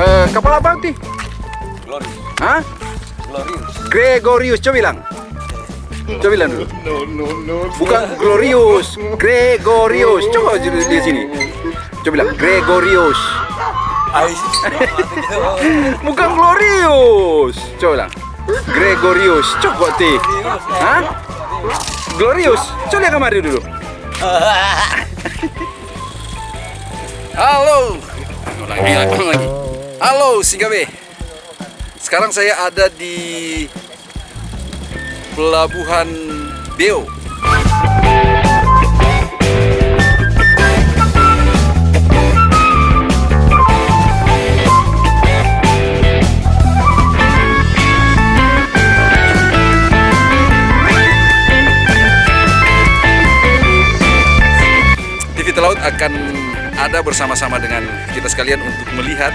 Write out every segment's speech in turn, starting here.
Eh, kapal apa nanti? Glorious. Hah? Glorious. Gregorius, coba bilang. Coba bilang dulu. No, no, no. Bukan Glorious, Gregorius. Coba di di sini. Coba bilang Gregorius. Bukan Glorious. Coba bilang. Gregorius. Coba ti. Hah? Glorious. Coba lihat kemari dulu. Halo. Lagi, lagi. Halo, Singabe. Sekarang saya ada di Pelabuhan Beo. TV Telaut akan ada bersama-sama dengan kita sekalian untuk melihat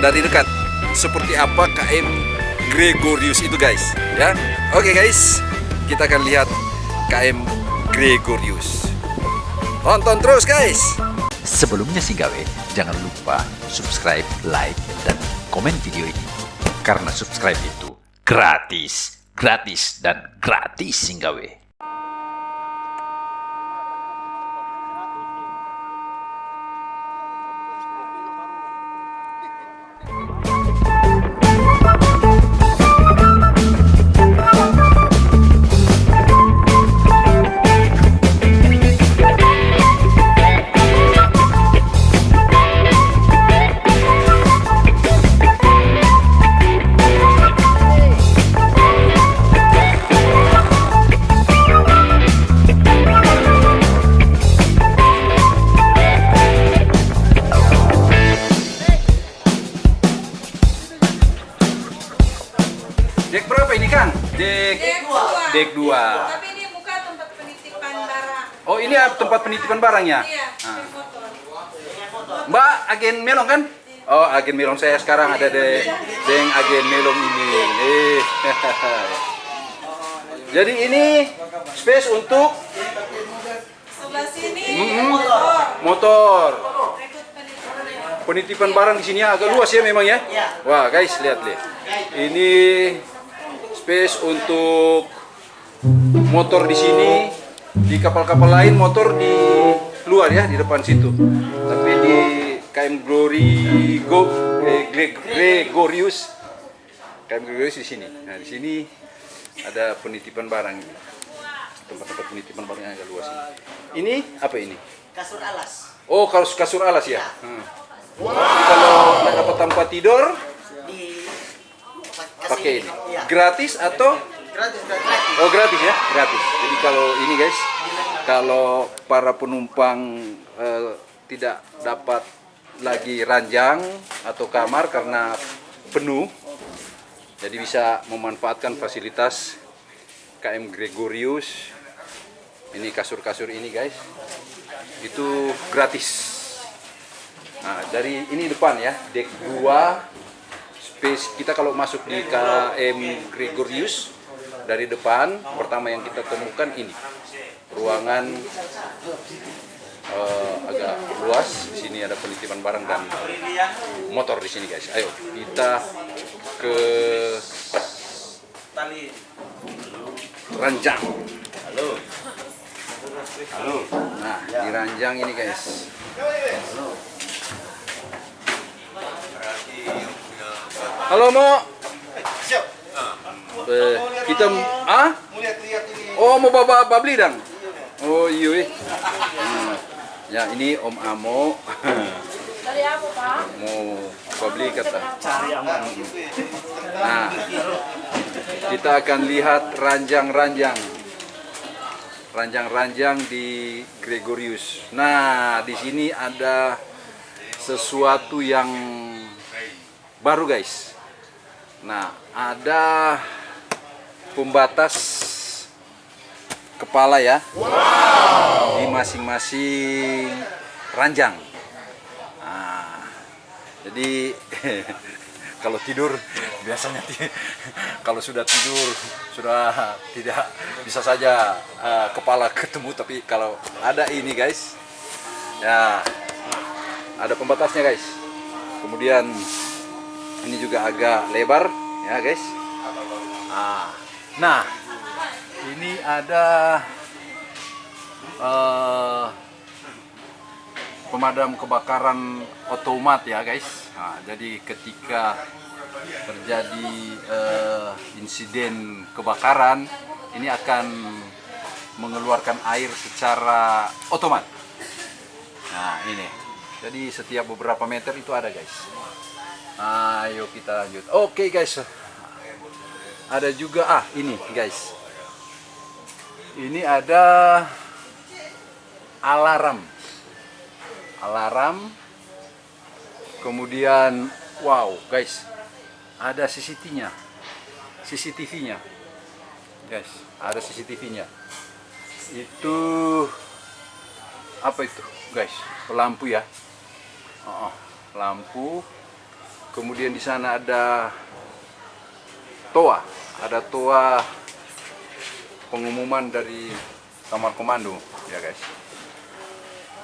dari dekat seperti apa KM Gregorius itu guys ya. Oke guys kita akan lihat KM Gregorius. Tonton terus guys. Sebelumnya sih gawe, jangan lupa subscribe, like, dan komen video ini. Karena subscribe itu gratis, gratis, dan gratis sih barangnya Iya, Ah. motor. Mbak agen melong kan oh agen melong saya sekarang ada de deng agen melong ini eh jadi ini space untuk Sebelah sini Mm-mm. motor. motor penitipan. penitipan barang di sini agak luas ya memang ya. Wah guys lihat lihat. Ini space untuk motor di sini. Di kapal-kapal lain motor di luar ya di depan situ. Tapi di KM Glory Go eh, Gre- Gregorius KM Gregorius di sini. Nah di sini ada penitipan barang. Tempat-tempat penitipan barang yang agak luas ini. Ini apa ini? kasur alas Oh, kasur kasur alas ya. Hmm. Jadi kalau nggak dapat tempat tidur, di pakai ini. Iya. Gratis atau? Gratis, gratis. Oh, gratis ya, gratis. Jadi kalau ini guys, kalau para penumpang eh, tidak dapat lagi ranjang atau kamar karena penuh, jadi bisa memanfaatkan fasilitas KM Gregorius. Ini kasur-kasur ini guys, itu gratis. Nah, dari ini depan ya, deck 2 space kita kalau masuk di KM Gregorius dari depan pertama yang kita temukan ini ruangan eh, agak luas di sini ada penitipan barang dan motor di sini guys ayo kita ke Tali. ranjang Halo. Halo. nah di ranjang ini guys halo mo Siap. Eh, kita ah Mau lihat-lihat ini. Oh mau bawa babli dang? Oh iya. Hmm. Ya ini Om Amo Dari apa, Pak? mau babli kata. Cari aman. Nah kita akan lihat ranjang-ranjang, ranjang-ranjang di Gregorius. Nah di sini ada sesuatu yang baru guys. Nah ada pembatas kepala ya. Di masing-masing ranjang. Nah, jadi kalau tidur biasanya kalau sudah tidur sudah tidak bisa saja eh, kepala ketemu tapi kalau ada ini guys ya ada pembatasnya guys. Kemudian ini juga agak lebar ya guys. Ah, nah ini ada eh, pemadam kebakaran otomat ya guys. Nah, jadi ketika terjadi eh, insiden kebakaran ini akan mengeluarkan air secara otomat. Nah ini. Jadi setiap beberapa meter itu ada guys. Ayo kita lanjut. Oke guys. Ada juga ah ini guys ini ada alarm. Alarm. Kemudian wow guys ada CCTV-nya CCTV-nya guys ada CCTV-nya itu apa itu guys? Lampu ya? Oh, oh, lampu. Kemudian di sana ada toa. Ada toa pengumuman dari kamar komando ya guys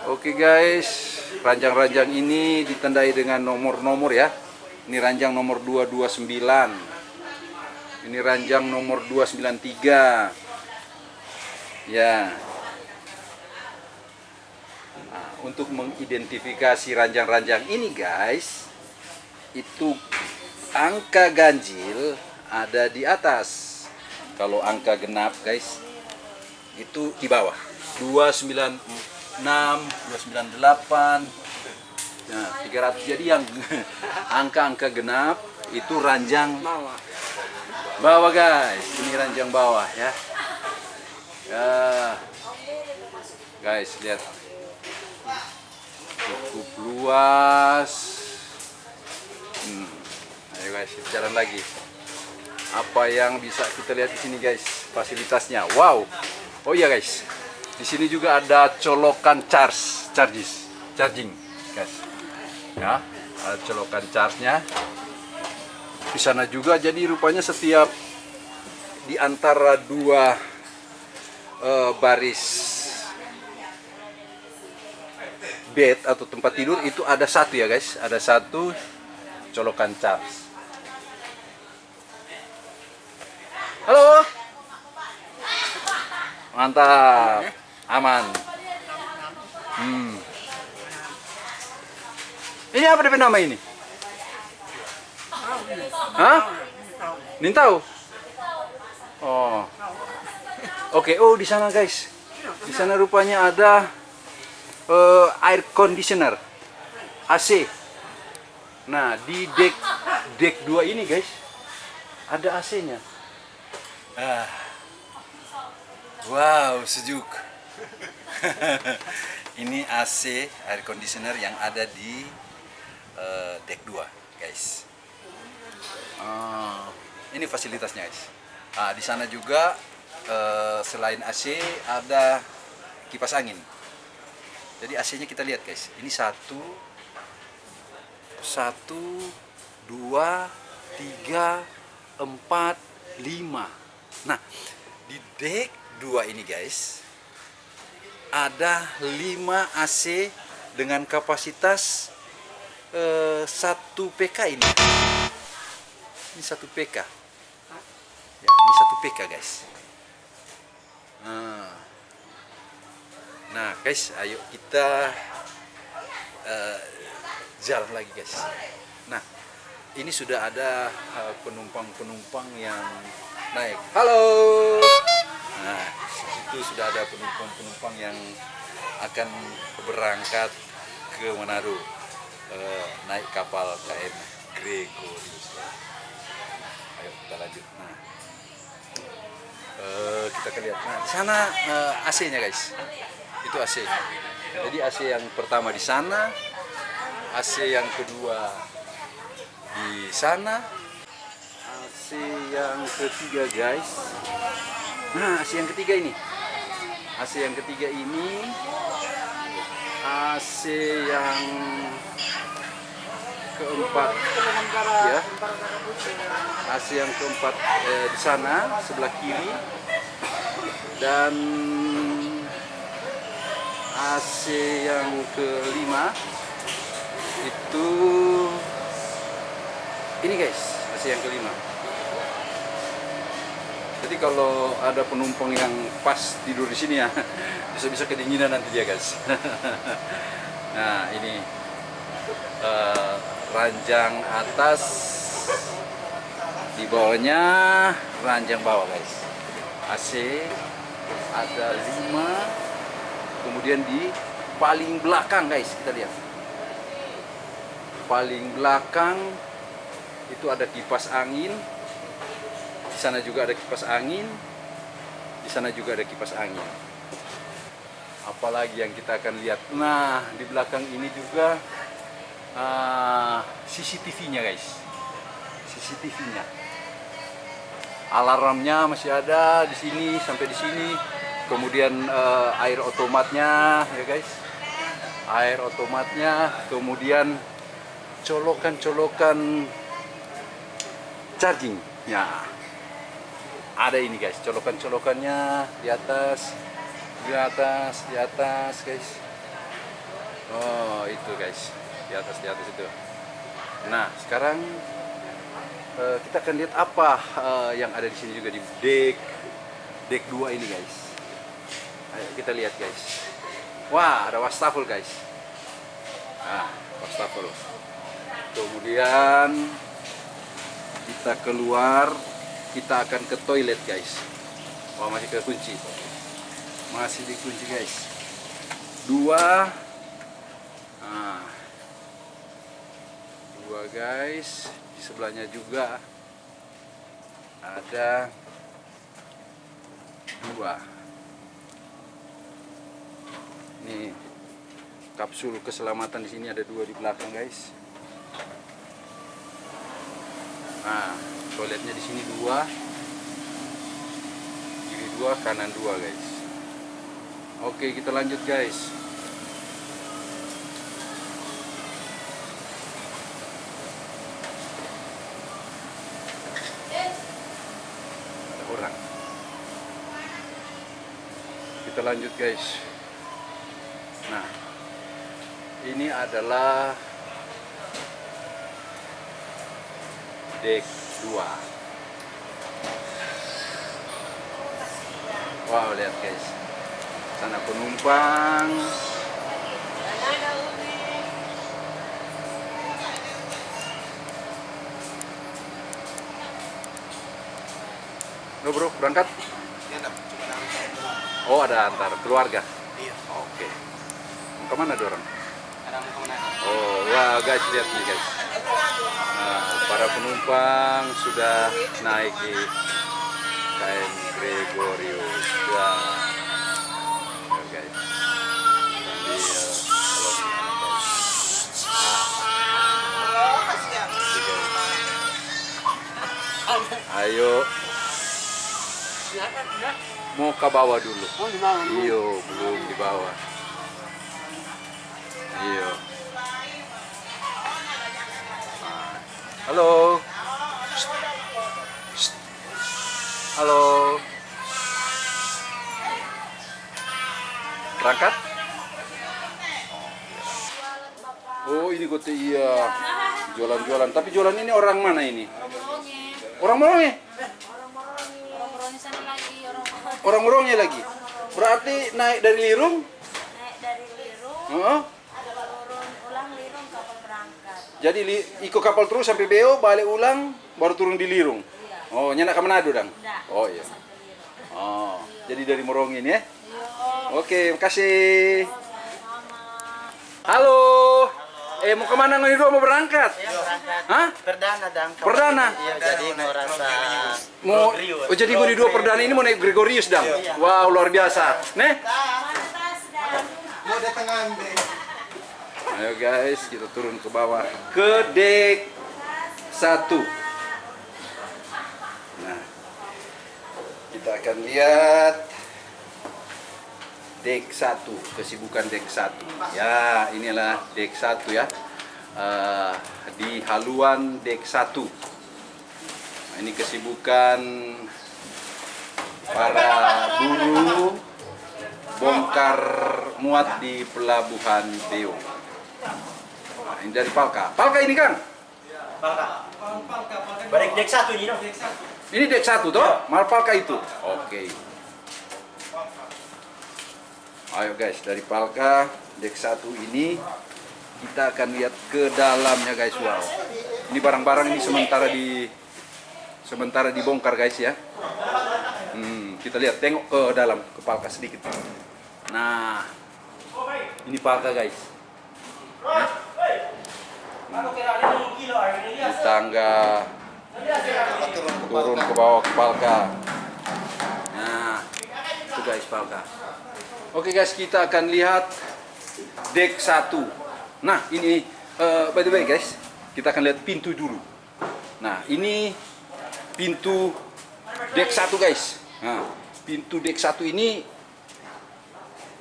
Oke guys, ranjang-ranjang ini ditandai dengan nomor-nomor ya. Ini ranjang nomor 229. Ini ranjang nomor 293. Ya. Nah, untuk mengidentifikasi ranjang-ranjang ini guys, itu angka ganjil ada di atas. Kalau angka genap guys, itu di bawah. 296 298 nah 300 jadi yang angka-angka genap itu ranjang bawah guys. Ini ranjang bawah ya. Ya. Guys lihat. Cukup luas. Hmm. ayo guys jalan lagi apa yang bisa kita lihat di sini guys fasilitasnya wow oh iya guys di sini juga ada colokan charge, charges, charging, guys. Ya, ada colokan charge-nya. Di sana juga jadi rupanya setiap di antara dua eh, baris bed atau tempat tidur itu ada satu ya guys, ada satu colokan charge. Halo. Mantap. Aman. Hmm. Ini apa DP nama ini? Hah? Nintau? Oh. Oke, oh di sana guys. Di sana rupanya ada eh, air conditioner. AC. Nah, di deck deck 2 ini guys ada AC-nya. Ah. Wow, sejuk. ini AC air conditioner yang ada di eh, deck 2, guys. Ah, ini fasilitasnya, guys. Ah, di sana juga eh, selain AC ada kipas angin. Jadi AC-nya kita lihat, guys. Ini satu, satu, dua, tiga, empat, lima. Nah, di deck 2 ini guys. Ada 5 AC dengan kapasitas eh, 1 PK ini. Ini 1 PK ya, ini 1 PK guys. Nah, nah guys ayo kita eh, jalan lagi guys. Nah ini sudah ada eh, penumpang-penumpang yang naik. Halo Nah, itu sudah ada penumpang-penumpang yang akan berangkat ke Manado eh, naik kapal KM Gregorius. Ayo kita lanjut. Nah, eh, kita akan lihat. Nah, di sana eh, AC-nya guys. Itu AC. Jadi AC yang pertama di sana, AC yang kedua di sana, AC yang ketiga guys Nah, AC yang ketiga ini. AC yang ketiga ini AC yang keempat ya. AC yang keempat eh, di sana sebelah kiri. Dan AC yang kelima itu ini guys AC yang kelima jadi kalau ada penumpang yang pas tidur di sini ya bisa-bisa kedinginan nanti dia guys. Nah ini eh, ranjang atas di bawahnya ranjang bawah guys. AC ada 5 kemudian di paling belakang guys kita lihat. Paling belakang itu ada kipas angin di sana juga ada kipas angin. Di sana juga ada kipas angin. Apalagi yang kita akan lihat. Nah di belakang ini juga ah, CCTV-nya guys. CCTV-nya alarmnya masih ada di sini sampai di sini. Kemudian eh, air otomatnya ya guys. Air otomatnya kemudian colokan-colokan charging ya ada ini guys. Colokan-colokannya di atas. Di atas di atas guys. Oh itu guys. Di atas di atas itu. Nah sekarang eh, kita akan lihat apa eh, yang ada di sini juga di deck deck 2 ini guys. Ayo kita lihat guys. Wah ada wastafel guys. Nah wastafel. Kemudian kita keluar kita akan ke toilet guys. Wah masih kekunci masih dikunci guys. Dua. Nah, dua guys. Di sebelahnya juga ada dua. Nih kapsul keselamatan di sini ada dua di belakang guys. Nah toiletnya di sini dua kiri dua kanan dua guys. Oke kita lanjut guys. Ada orang. Kita lanjut guys. Nah ini adalah deck 2 wow lihat guys sana penumpang Lo bro berangkat? Oh ada antar keluarga. Iya. Oke. Mau ke mana? Ada mau ke mana? Oh, wah guys lihat nih guys. Nah, para penumpang sudah naik di KM Gregorius. Wah. Ya, guys. Sambil kalau. Ayo. Mau ke bawah dulu. Oh. Iyo, belum di bawah. Halo. Shh. Shh. Halo. Berangkat? Oh, ini gue iya. Jualan-jualan. Tapi jualan ini orang mana ini? Orang Moronge. Orang-orang sana lagi, orang-orang Orang Moronge lagi. Berarti naik dari Lirung? naik dari Lirung, Heeh. turun ulang Lirung kapal berangkat. Jadi li, ikut kapal terus sampai Beo, balik ulang, baru turun di Lirung. Oh, nyenak ke Manado dong? Enggak. Oh iya. Sampai Lirung. Oh, jadi dari Morongin ya? Iya, Oke, makasih. sama. Halo. Eh, mau ke mana nih dua mau berangkat? Ya, berangkat. Hah? Perdana dang. Perdana? Iya, jadi mau rasa Mau, Gregorius. oh jadi mau di dua perdana ini mau naik Gregorius dong? Wow, luar biasa. Nih. Mau datang deh. Ayo guys, kita turun ke bawah ke deck satu. Nah, kita akan lihat deck satu, kesibukan deck satu. Ya, inilah deck satu ya. eh, di haluan dek 1. Nah, ini kesibukan para buruh bongkar muat di pelabuhan Beo. Nah, ini dari Palka. Palka ini Kang? Balik dek satu ini dong. Ini dek satu toh? Malpalka itu. Oke. Ayo guys, dari Palka dek satu ini kita akan lihat ke dalamnya guys. Wow. Ini barang-barang ini sementara di sementara dibongkar guys ya. Hmm, kita lihat tengok ke dalam ke Palka sedikit. Nah, ini Palka guys. Di tangga turun ke bawah ke Palka. Nah, itu guys Palka. Oke guys, kita akan lihat deck 1. Nah, ini eh, by the way guys, kita akan lihat pintu dulu. Nah, ini pintu deck 1 guys. Nah, pintu deck 1 ini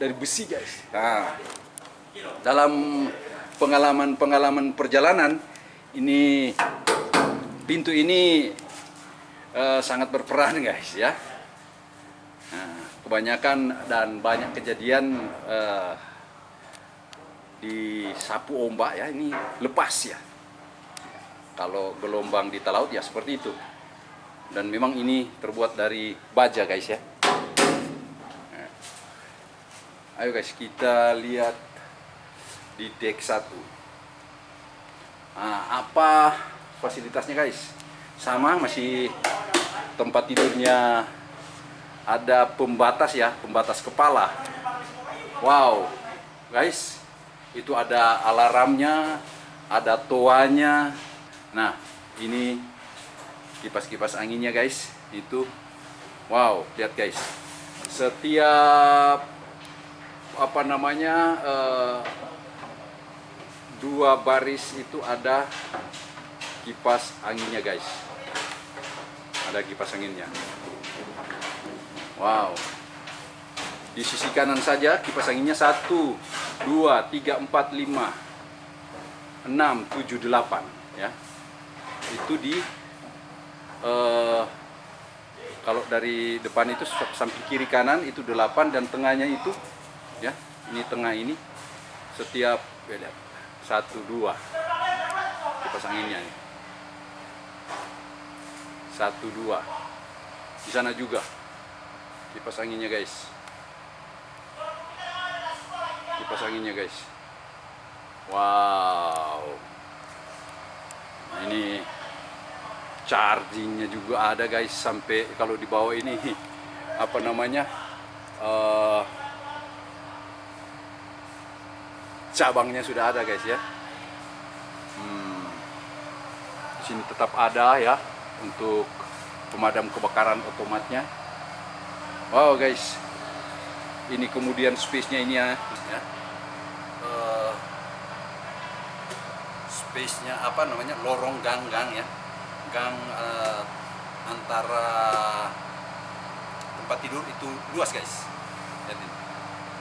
dari besi guys. Nah, dalam pengalaman-pengalaman perjalanan ini pintu ini eh, sangat berperan guys ya. Nah, kebanyakan dan banyak kejadian eh, di sapu ombak ya ini lepas ya. Kalau gelombang di laut ya seperti itu. Dan memang ini terbuat dari baja guys ya. Nah. Ayo guys kita lihat di deck 1. Nah, apa fasilitasnya guys? Sama masih tempat tidurnya ada pembatas ya, pembatas kepala. Wow, guys, itu ada alarmnya, ada toanya. Nah, ini kipas-kipas anginnya guys, itu wow, lihat guys. Setiap apa namanya eh, dua baris itu ada kipas anginnya guys. Ada kipas anginnya. Wow. Di sisi kanan saja kipas anginnya 1 2 3 4 5 6 7 8 ya. Itu di eh, kalau dari depan itu samping kiri kanan itu 8 dan tengahnya itu ya ini tengah ini setiap ya, lihat, satu dua. Kipas anginnya nih. Satu dua. Di sana juga. Kipas anginnya guys. Kipas anginnya guys. Wow. Ini chargingnya juga ada guys sampai kalau di bawah ini apa namanya eh, cabangnya sudah ada guys ya. Hmm, di sini tetap ada ya untuk pemadam kebakaran otomatnya. Wow guys. Ini kemudian space nya ini ya, ya. Eh, space nya apa namanya? Lorong gang-gang ya. Gang eh, antara tempat tidur itu luas guys.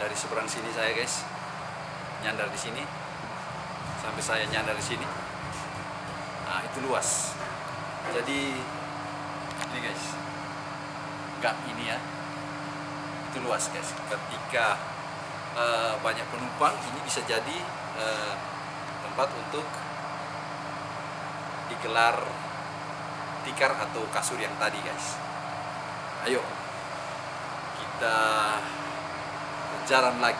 Dari seberang sini saya guys nyandar di sini. Sampai saya nyandar di sini. Nah itu luas. Jadi ini guys. Gak ini ya. Itu luas guys. Ketika eh, banyak penumpang ini bisa jadi eh, tempat untuk digelar tikar atau kasur yang tadi guys. Ayo kita jalan lagi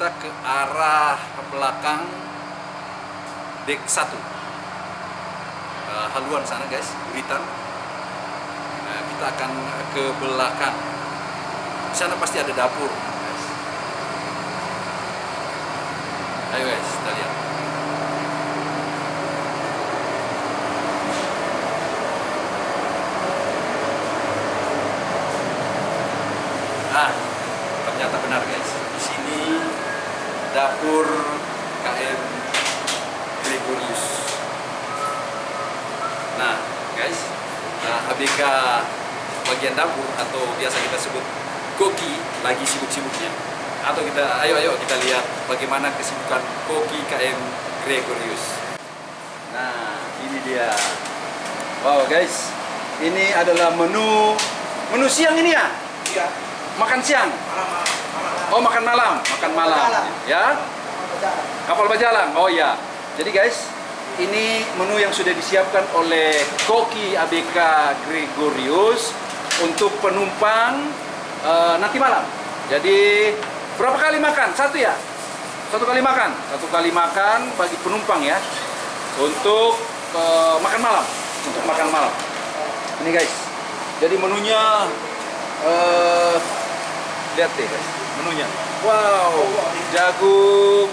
kita ke arah belakang deck 1 uh, haluan sana guys buritan Nah, kita akan ke belakang. Sana pasti ada dapur guys. ayo guys kita lihat ah ternyata benar guys di sini dapur KM Gregorius nah guys nah, ABK bagian dapur atau biasa kita sebut koki lagi sibuk-sibuknya atau kita ayo ayo kita lihat bagaimana kesibukan koki KM Gregorius. Nah, ini dia. Wow, guys. Ini adalah menu menu siang ini ya? Iya. Makan siang. Oh, makan malam, makan malam. Ya. Kapal Bajalang. Oh ya. Jadi guys, ini menu yang sudah disiapkan oleh koki ABK Gregorius untuk penumpang eh, nanti malam. Jadi berapa kali makan? Satu ya? Satu kali makan. Satu kali makan bagi penumpang ya. Untuk eh, makan malam. Untuk makan malam. Ini guys. Jadi menunya eh lihat deh guys, menunya. Wow, jagung.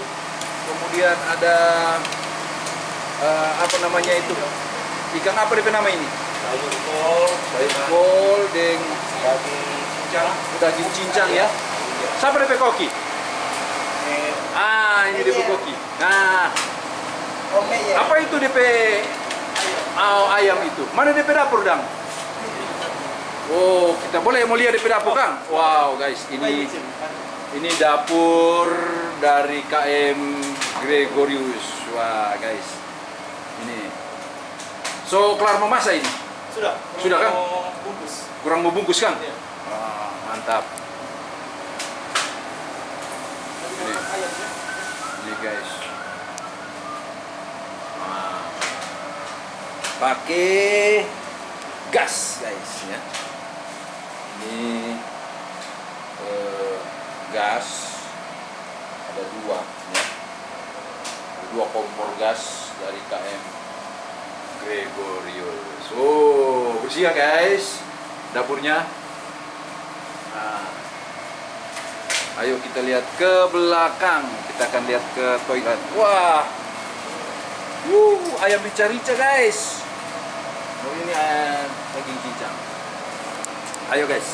Kemudian ada eh, apa namanya itu? Ikan apa DP nama ini? Sayur kol, Sayur kol deng daging cincang. daging cincang ya. Siapa DP koki? Ini DP koki. Nah, Ome ya. apa itu DP oh, ayam itu? Mana DP dapur, Dang? Oh, kita boleh mau lihat DP dapur, Kang? Wow, guys, ini ini dapur dari KM Gregorius. Wah, guys. Ini. So, kelar memasak ini? Sudah. Sudah, kan? Bungkus. Kurang mau bungkus, Kang? Iya. Wah, mantap. Ini. Guys. Nah. Pakai gas, guys, ya. Ini eh, gas ada dua, ya. Ada dua kompor gas dari KM Gregorius. Oh, bersih ya guys dapurnya. Nah, ayo kita lihat ke belakang. Kita akan lihat ke toilet. Wah, Wuh, ayam rica-rica guys. Oh ini ayam daging cincang. Ayo guys,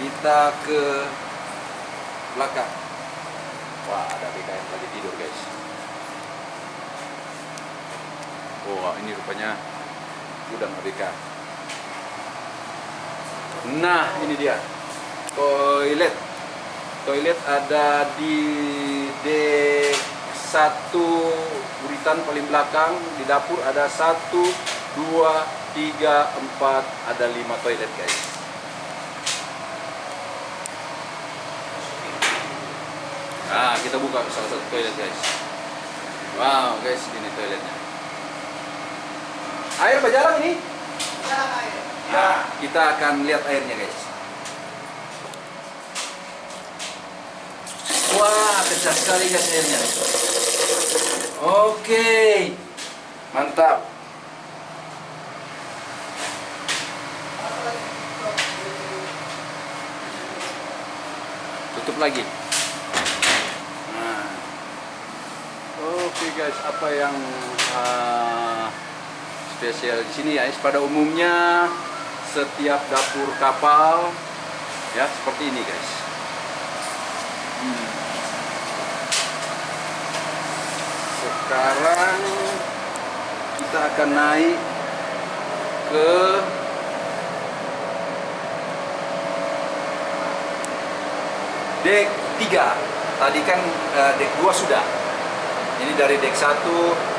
kita ke belakang. Wah, ada BKM lagi tidur guys. Wah, ini rupanya gudang ABK. Nah, ini dia. Toilet. Toilet ada di dek satu buritan paling belakang. Di dapur ada satu, dua, tiga, empat. Ada lima toilet guys. Nah, kita buka salah satu toilet guys. Wow, guys, ini toiletnya. Air berjalan ini? Nah, kita akan lihat airnya guys. Wah, kecil sekali guys airnya. Oke, mantap. Tutup lagi. Nah. Oke guys, apa yang ah, spesial di sini ya? Pada umumnya setiap dapur kapal ya seperti ini guys. Sekarang kita akan naik ke dek 3. Tadi kan eh, dek 2 sudah. Ini dari dek 1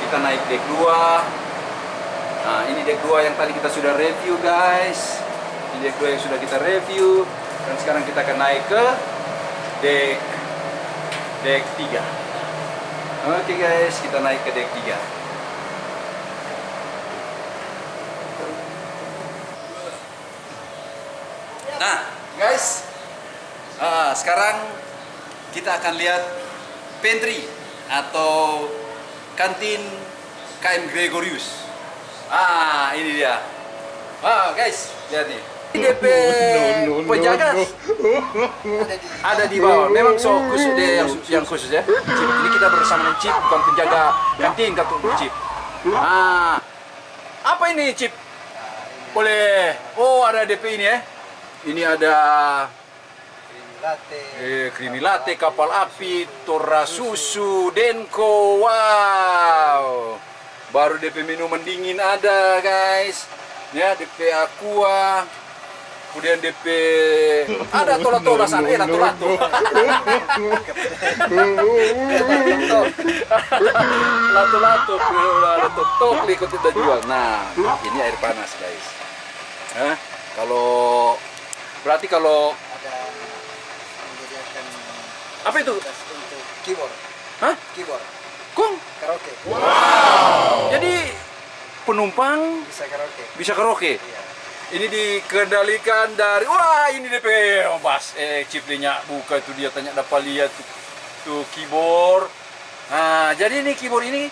kita naik dek 2. Nah, ini deck 2 yang tadi kita sudah review, guys. Ini deck 2 yang sudah kita review dan sekarang kita akan naik ke deck deck 3. Oke, guys, kita naik ke deck 3. Nah, guys, ah, sekarang kita akan lihat pantry atau kantin KM Gregorius. Ah, ini dia. Wow, guys, lihat nih. DP penjaga ada di bawah. Memang so khusus dia yang, yang khusus ya. Chip. Ini kita bersama dengan Chip, bukan penjaga kantin kata Chip. Ah, apa ini Chip? Boleh. Oh, ada DP ini ya. Ini ada Latte. Eh, krimi latte, kapal api, tora susu, denko, wow. Baru DP minuman dingin ada, guys. Ya, DP aqua. Kemudian DP ada tola-tola sana, eh. Lato-lato, lato tokli ikut kita jual. Nah, ini air panas guys. Hah? Kalau berarti kalau Ada menyediakan apa itu? untuk keyboard. Hah? Keyboard. Kong. Karaoke. Jadi penumpang Bisa karaoke. bisa karaoke. Iya. Ini dikendalikan dari wah ini DP oh, Bas eh ciplinya buka itu dia tanya dapat lihat tuh, tuh keyboard. Nah, jadi ini keyboard ini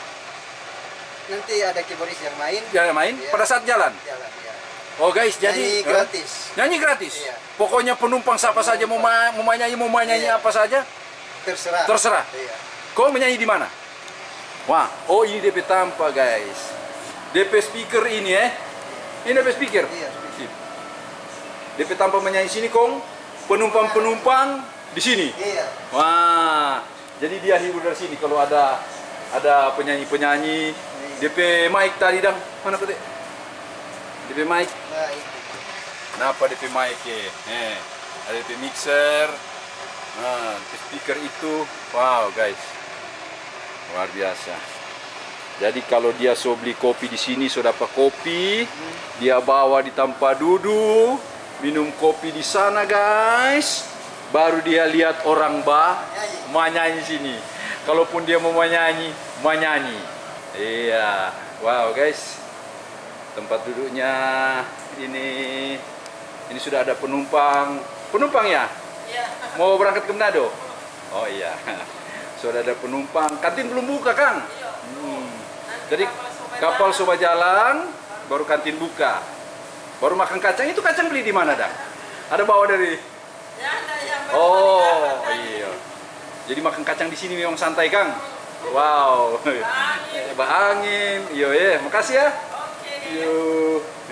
Nanti ada keyboardis yang main. jangan main Iya. pada saat jalan. Jalan ya. Oh guys, jadi Nyanyi eh, gratis. nyanyi gratis. Iya. Pokoknya penumpang siapa saja mau ma- mau nyanyi mau nyanyi Iya. apa saja, Terserah. terserah. Iya. Kau menyanyi di mana? Wah, oh ini DP tanpa guys. DP speaker ini eh. Ini DP speaker. Iya. DP tanpa menyanyi sini kong. Penumpang-penumpang di sini. Iya. Wah, jadi dia hibur dari sini kalau ada ada penyanyi-penyanyi. DP mic tadi dang mana petik? DP mic. Nah, itu. Kenapa DP mic ya? Eh, ada DP mixer. Nah, DP speaker itu. Wow, guys. Luar biasa. Jadi kalau dia so beli kopi di sini so dapat kopi, dia bawa di tempat duduk, minum kopi di sana guys. Baru dia lihat orang bah menyanyi sini. Kalaupun dia mau menyanyi, menyanyi. Iya. Wow, guys. Tempat duduknya ini ini sudah ada penumpang. Penumpang ya? Mau berangkat ke Manado? Oh iya. Sudah ada penumpang. Kantin belum buka, Kang? Hmm. Jadi kapal soba jalan, baru kantin buka. Baru makan kacang. Itu kacang beli di mana, Dak? Ada bawa dari Oh, iya. Jadi makan kacang di sini memang santai, Kang. Wow. Bah angin. Yo ya, makasih ya. Yo.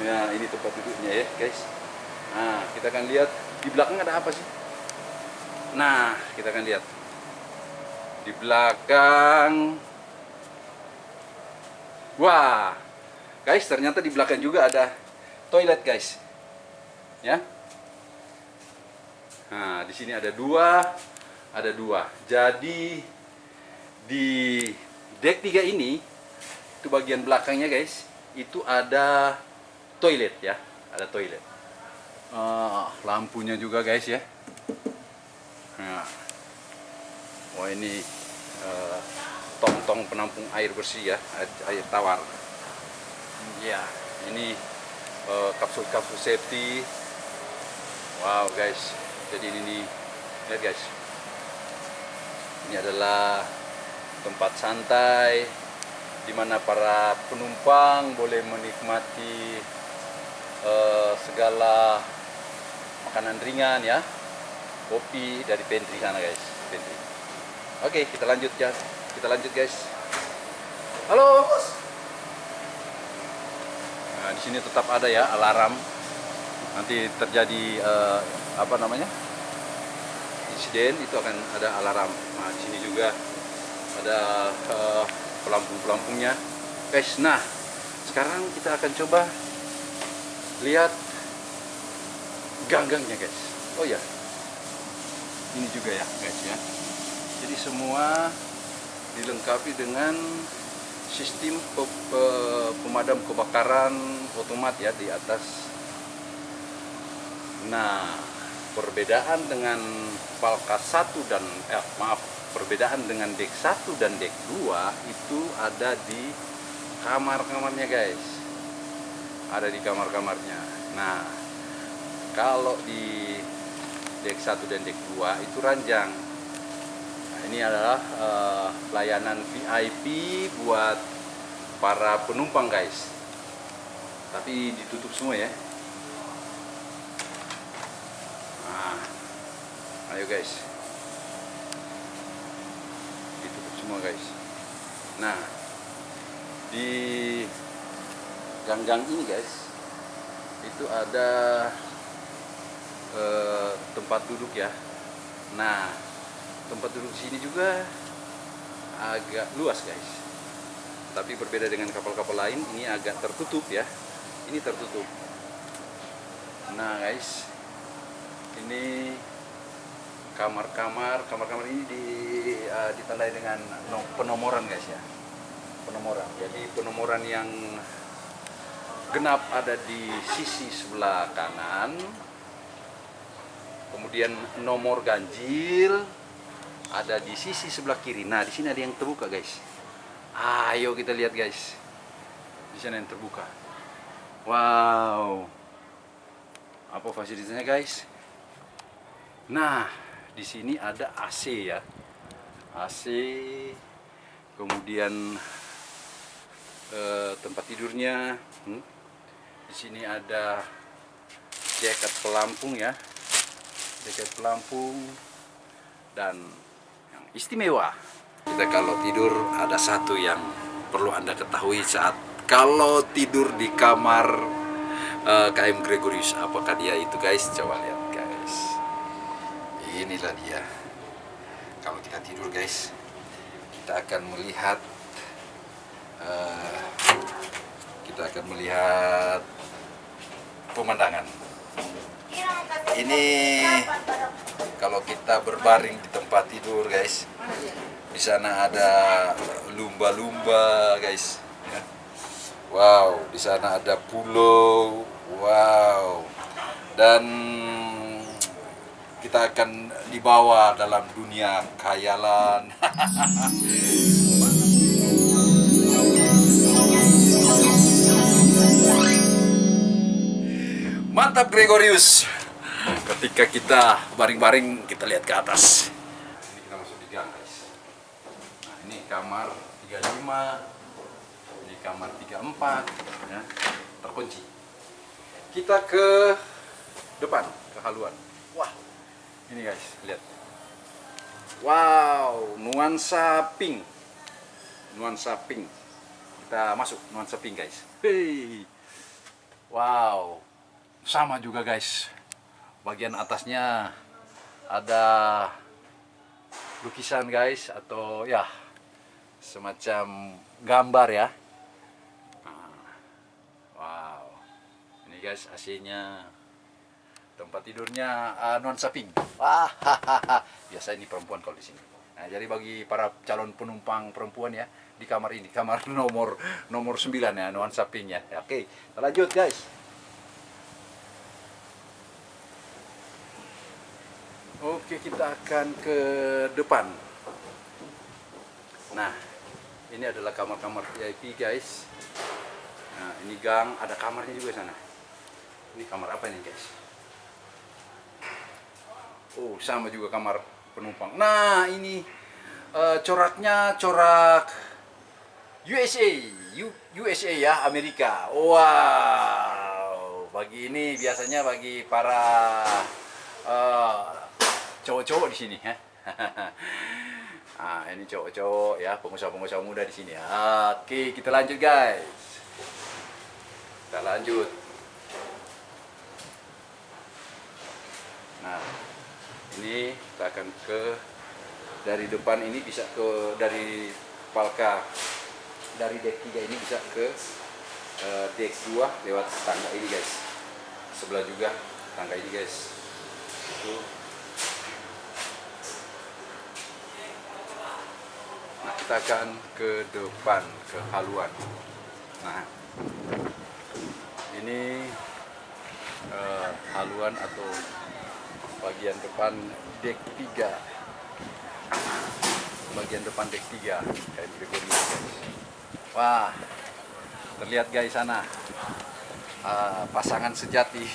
Ya, ini tempat duduknya ya, guys. Nah, kita akan lihat di belakang ada apa sih? Nah, kita akan lihat. Di belakang Wah. Guys, ternyata di belakang juga ada toilet, guys. Ya. Nah, di sini ada dua, ada dua. Jadi di deck 3 ini itu bagian belakangnya, guys, itu ada toilet ya, ada toilet. Ah, lampunya juga, guys ya. Nah. Wah, ini eh, tong-tong penampung air bersih ya, air- air tawar. Ya, ini eh, kapsul-kapsul safety. Wow, guys. Jadi ini nih, lihat guys. Ini adalah tempat santai di mana para penumpang boleh menikmati eh, segala makanan ringan ya. Kopi dari pantry sana guys, pantry. Oke, kita lanjut ya. Kita lanjut guys. Halo. Nah, di sini tetap ada ya alarm. Nanti terjadi eh, apa namanya? insiden itu akan ada alarm. Nah, di sini juga ada eh, pelampung-pelampungnya. Guys, nah sekarang kita akan coba lihat gang-gangnya guys. Oh ya, ini juga ya guys ya. Jadi semua dilengkapi dengan sistem pe- pe- pemadam kebakaran otomat ya di atas. Nah, perbedaan dengan Palka 1 dan eh, maaf, perbedaan dengan dek 1 dan dek 2 itu ada di kamar-kamarnya guys. Ada di kamar-kamarnya. Nah, kalau di dek 1 dan dek 2 itu ranjang. Ini adalah eh, layanan VIP buat para penumpang guys. Tapi ditutup semua ya. Nah, ayo guys. Ditutup semua guys. Nah, di gang-gang ini guys, itu ada eh, tempat duduk ya. Nah, tempat duduk sini juga agak luas guys. Tapi berbeda dengan kapal-kapal lain, ini agak tertutup ya. Ini tertutup. Nah guys, ini kamar-kamar kamar-kamar ini di, eh, ditandai dengan no- penomoran guys ya penomoran jadi penomoran yang genap ada di sisi sebelah kanan kemudian nomor ganjil ada di sisi sebelah kiri. Nah di sini ada yang terbuka guys. Ayo kita lihat guys. Di sana yang terbuka. Wow. Apa fasilitasnya guys? Nah di sini ada AC ya. AC kemudian eh, tempat tidurnya. Hmm. di sini ada jaket pelampung ya. Jaket pelampung dan istimewa. Kita kalau tidur ada satu yang perlu anda ketahui saat kalau tidur di kamar eh, KM Gregorius. Apakah dia itu guys? Coba lihat guys. Inilah dia. Kalau kita tidur guys kita akan melihat eh, kita akan melihat pemandangan. Ini kalau kita berbaring di tempat tidur guys di sana ada lumba-lumba guys ya. wow di sana ada pulau wow dan kita akan dibawa dalam dunia khayalan Mantap Gregorius. Ketika kita baring-baring, kita lihat ke atas. Ini kita masuk di gang, guys. Nah, ini kamar 35. Ini kamar 34, ya. Terkunci. Kita ke depan, ke haluan. Wah. Ini guys, lihat. Wow, nuansa pink. Nuansa pink. Kita masuk nuansa pink, guys. Hei. Wow, sama juga guys. Bagian atasnya ada lukisan guys atau ya semacam gambar ya. Nah, wow, ini guys AC-nya, tempat tidurnya uh, nuansa pink. Wah, biasa ini perempuan kalau di sini. Nah, jadi bagi para calon penumpang perempuan ya di kamar ini, kamar nomor nomor 9 ya, nuansa pink ya. Oke, lanjut guys. Oke, kita akan ke depan. Nah, ini adalah kamar-kamar VIP, guys. Nah, ini gang, ada kamarnya juga sana. Ini kamar apa nih, guys? Oh, sama juga kamar penumpang. Nah, ini eh, coraknya corak USA, U- USA ya, Amerika. Wow, bagi ini biasanya bagi para eh, cowok-cowok di sini ya. ah, ini cowok-cowok ya, pengusaha-pengusaha muda di sini. Oke, kita lanjut guys. Kita lanjut. Nah, ini kita akan ke dari depan ini bisa ke dari Palka dari deck 3 ini bisa ke eh, deck 2 lewat tangga ini guys. Sebelah juga tangga ini guys. Itu Nah, kita akan ke depan, ke haluan. Nah, ini eh, haluan atau bagian depan deck 3. Bagian depan deck 3 kayak guys. Wah, terlihat guys sana Ah, pasangan sejati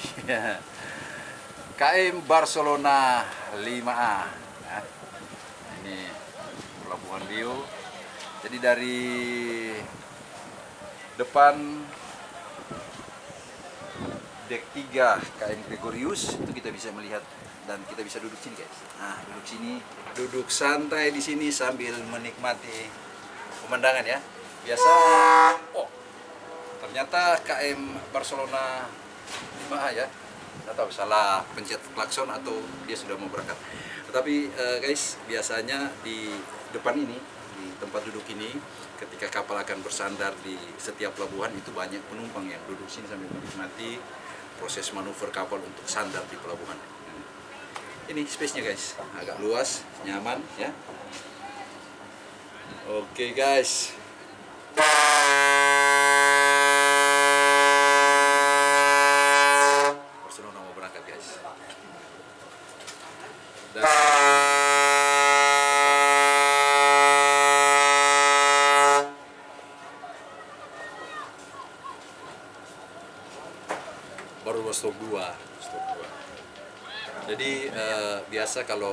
KM Barcelona 5A. Nah, ini Pelabuhan Bio. Jadi dari depan deck 3 KM Gregorius itu kita bisa melihat dan kita bisa duduk sini guys. Nah, duduk sini, duduk santai di sini sambil menikmati pemandangan ya. Biasa oh ternyata KM Barcelona 5A ya. Nggak tahu salah pencet klakson atau dia sudah mau berangkat. Tetapi eh, guys, biasanya di depan ini, tempat duduk ini, ketika kapal akan bersandar di setiap pelabuhan itu banyak penumpang yang duduk sini sambil menikmati proses manuver kapal untuk sandar di pelabuhan. ini space-nya guys, agak luas, nyaman ya. Oke guys. Barcelona mau berangkat guys. Dan baru stop dua, stop dua. Jadi eh, biasa kalau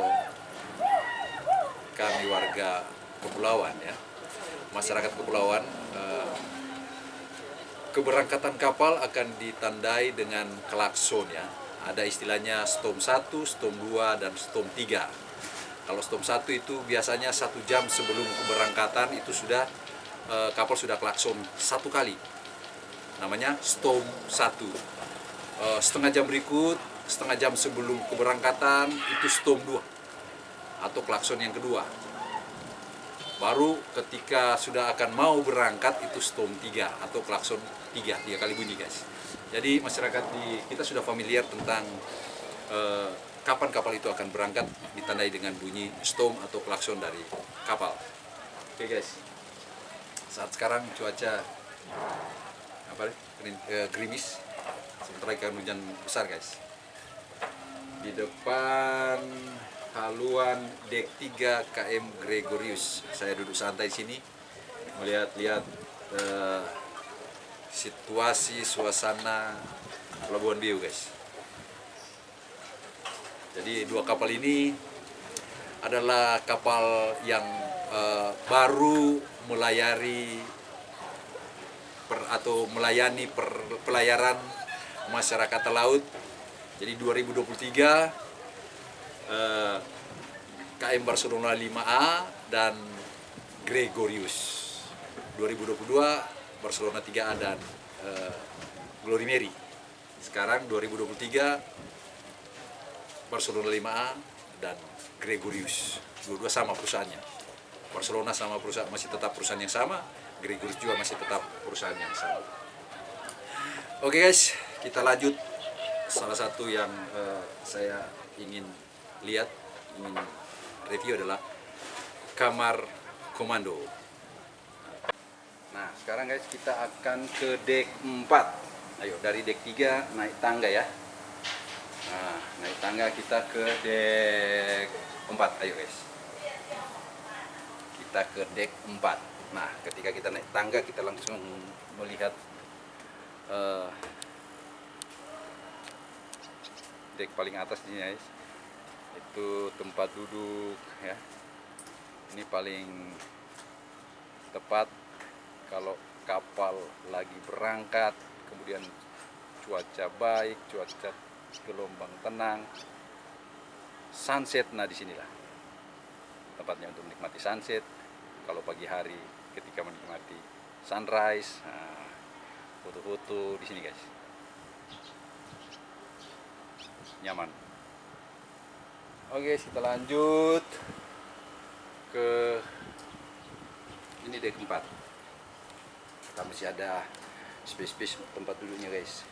kami warga kepulauan ya, masyarakat kepulauan eh, keberangkatan kapal akan ditandai dengan klakson ya. Ada istilahnya storm 1, storm 2, dan storm 3. Kalau storm 1 itu biasanya satu jam sebelum keberangkatan itu sudah eh, kapal sudah klakson satu kali. Namanya storm 1. Eh, setengah jam berikut, setengah jam sebelum keberangkatan itu storm 2 atau klakson yang kedua. Baru ketika sudah akan mau berangkat itu storm 3 atau klakson 3, tiga kali bunyi guys. Jadi masyarakat di kita sudah familiar tentang eh, kapan kapal itu akan berangkat ditandai dengan bunyi storm atau klakson dari kapal. Oke guys. Saat sekarang cuaca apa nih? Eh, gerimis sebentar lagi akan hujan besar guys di depan haluan dek 3 KM Gregorius saya duduk santai sini melihat-lihat eh, situasi suasana Pelabuhan Biu guys jadi dua kapal ini adalah kapal yang eh, baru melayari per, atau melayani per, pelayaran masyarakat laut. Jadi 2023 eh, KM Barcelona 5A dan Gregorius. 2022 Barcelona 3A dan eh, Glory Mary. Sekarang 2023 Barcelona 5A dan Gregorius. Dua-dua sama perusahaannya. Barcelona sama perusahaan masih tetap perusahaan yang sama, Gregorius juga masih tetap perusahaan yang sama. Oke guys, kita lanjut. Salah satu yang eh, saya ingin lihat, ingin review adalah kamar komando. Nah, sekarang guys kita akan ke deck 4. Ayo dari deck 3 naik tangga ya. Nah, naik tangga kita ke deck 4. Ayo guys. Kita ke deck 4. Nah, ketika kita naik tangga kita langsung melihat eh, deck paling atas ini guys. Itu tempat duduk ya. Ini paling tepat kalau kapal lagi berangkat kemudian cuaca baik cuaca gelombang tenang. Sunset nah di sinilah tempatnya untuk menikmati sunset. Kalau pagi hari ketika menikmati sunrise nah, foto-foto di sini guys nyaman. Oke kita lanjut ke ini deck 4 kita masih ada space-space tempat duduknya guys.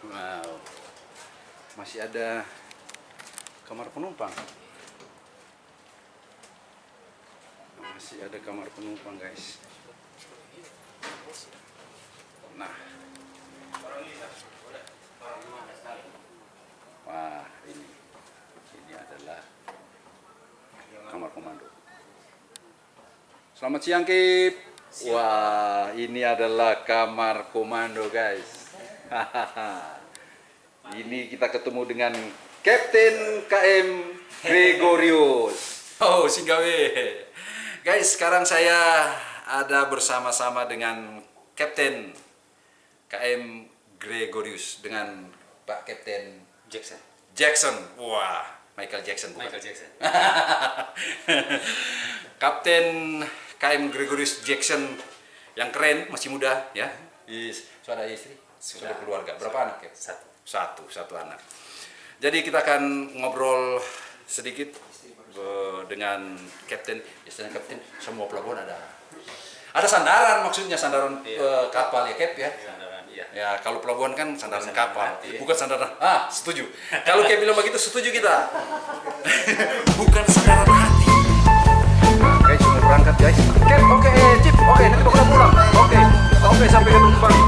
Wow. Masih ada kamar penumpang. Masih ada kamar penumpang guys nah. Wah ini. Ini adalah kamar komando selamat siang Kip. Wah ini adalah kamar komando guys. Ini kita ketemu dengan Kapten KM Gregorius. Oh Singgawe guys sekarang saya ada bersama-sama dengan Kapten KM Gregorius dengan Pak Kapten Jackson. Jackson. Wah, Michael Jackson bukan? Michael Jackson. Kapten KM Gregorius Jackson yang keren, masih muda ya. Sudah ada istri, sudah, Sudah. keluarga. Berapa anak ya? Satu. Satu, satu anak. Jadi kita akan ngobrol sedikit dengan Kapten. Istilahnya Kapten, semua pelabuhan ada. Ada sandaran maksudnya sandaran Iya. eh, kapal ya Cap ya. Sandaran, iya. Ya, kalau pelabuhan kan sandaran kapal, bukan sandaran. Ah, setuju. Kalau kayak bilang begitu, setuju kita. bukan sandaran hati. Nah, guys, sudah berangkat guys. Oke, oke, eh, Cip. Oke, nanti bakal pulang. Oke, oke, sampai ketemu kembali.